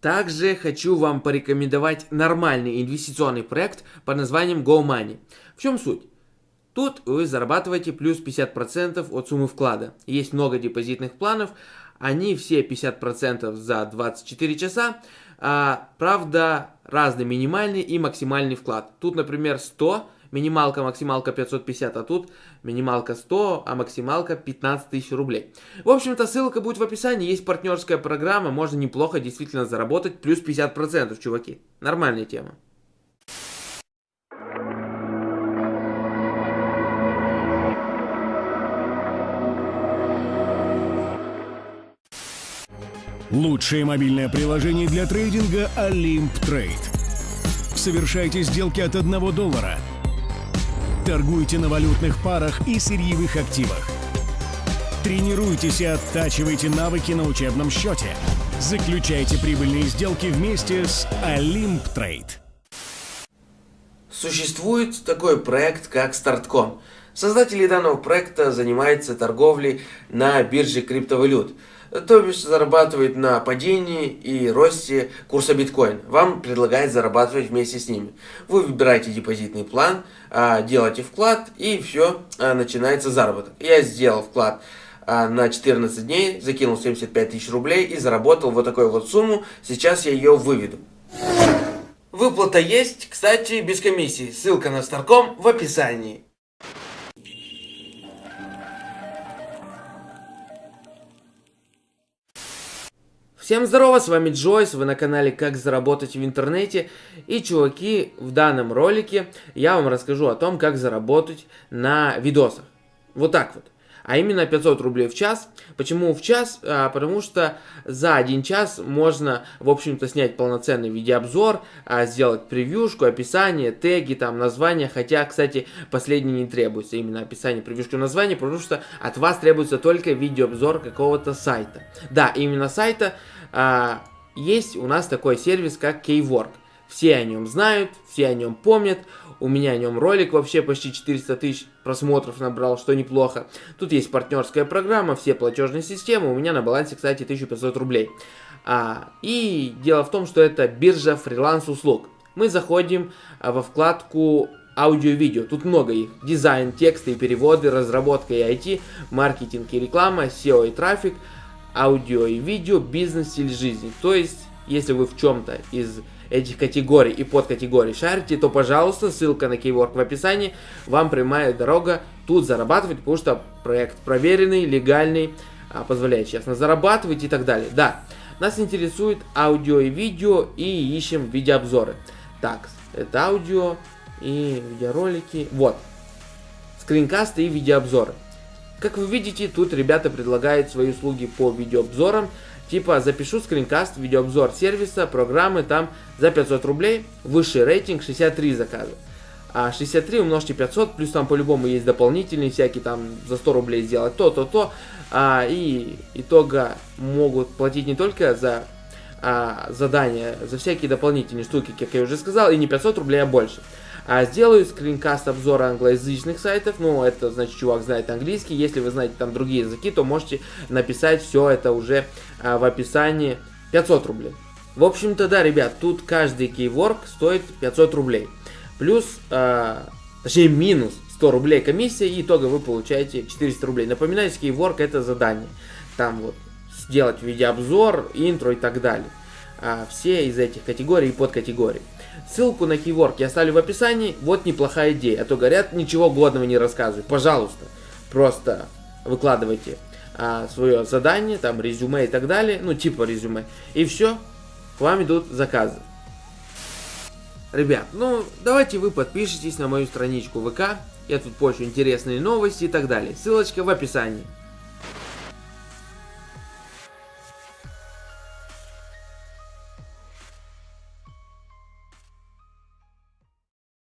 Также хочу вам порекомендовать нормальный инвестиционный проект под названием GoMoney. В чем суть? Тут вы зарабатываете плюс 50% от суммы вклада. Есть много депозитных планов, они все 50% за 24 часа. А, правда, разный минимальный и максимальный вклад. Тут, например, 100 минималка, максималка 550, а тут минималка 100, а максималка 15 тысяч рублей. В общем-то, ссылка будет в описании, есть партнерская программа, можно неплохо действительно заработать, плюс 50%, чуваки. Нормальная тема. Лучшее мобильное приложение для трейдинга Olymp Trade. Совершайте сделки от 1 доллара – Торгуйте на валютных парах и сырьевых активах. Тренируйтесь и оттачивайте навыки на учебном счете. Заключайте прибыльные сделки вместе с Trade. Существует такой проект, как Startcom. Создатели данного проекта занимаются торговлей на бирже криптовалют – то бишь зарабатывает на падении и росте курса биткоин. Вам предлагает зарабатывать вместе с ними. Вы выбираете депозитный план, а, делаете вклад и все, а, начинается заработок. Я сделал вклад а, на 14 дней, закинул 75 тысяч рублей и заработал вот такую вот сумму. Сейчас я ее выведу. Выплата есть, кстати, без комиссии. Ссылка на Старком в описании. Всем здорово, с вами Джойс, вы на канале Как заработать в интернете. И, чуваки, в данном ролике я вам расскажу о том, как заработать на видосах. Вот так вот а именно 500 рублей в час. Почему в час? А, потому что за один час можно, в общем-то, снять полноценный видеообзор, а, сделать превьюшку, описание, теги, там, название, хотя, кстати, последнее не требуется, именно описание, превьюшку, название, потому что от вас требуется только видеообзор какого-то сайта. Да, именно сайта а, есть у нас такой сервис, как Keywork. Все о нем знают, все о нем помнят. У меня о нем ролик вообще почти 400 тысяч просмотров набрал, что неплохо. Тут есть партнерская программа, все платежные системы. У меня на балансе, кстати, 1500 рублей. А, и дело в том, что это биржа фриланс-услуг. Мы заходим а, во вкладку аудио-видео. Тут много их. Дизайн, тексты и переводы, разработка и IT, маркетинг и реклама, SEO и трафик, аудио и видео, бизнес, стиль жизни. То есть, если вы в чем-то из этих категорий и подкатегорий шарите, то, пожалуйста, ссылка на Keywork в описании, вам прямая дорога тут зарабатывать, потому что проект проверенный, легальный, а, позволяет честно зарабатывать и так далее. Да, нас интересует аудио и видео, и ищем видеообзоры. Так, это аудио и видеоролики. Вот, скринкасты и видеообзоры. Как вы видите, тут ребята предлагают свои услуги по видеообзорам. Типа запишу скринкаст, видеообзор сервиса, программы там за 500 рублей, высший рейтинг 63 заказа. А 63 умножьте 500, плюс там по-любому есть дополнительные всякие, там за 100 рублей сделать то, то, то. А, и итога могут платить не только за а, задания, за всякие дополнительные штуки, как я уже сказал, и не 500 рублей, а больше. А сделаю скринкаст обзора англоязычных сайтов, ну, это значит, чувак знает английский, если вы знаете там другие языки, то можете написать все это уже а, в описании 500 рублей. В общем-то, да, ребят, тут каждый кейворк стоит 500 рублей. Плюс, а, точнее, минус 100 рублей комиссия, и итога вы получаете 400 рублей. Напоминаю, кейворк это задание. Там вот сделать видеообзор, интро и так далее. А, все из этих категорий и подкатегорий. Ссылку на кейворк я оставлю в описании. Вот неплохая идея. А то говорят, ничего годного не рассказывай. Пожалуйста, просто выкладывайте а, свое задание, там резюме и так далее. Ну, типа резюме. И все, к вам идут заказы. Ребят, ну давайте вы подпишитесь на мою страничку ВК. Я тут пощу интересные новости и так далее. Ссылочка в описании.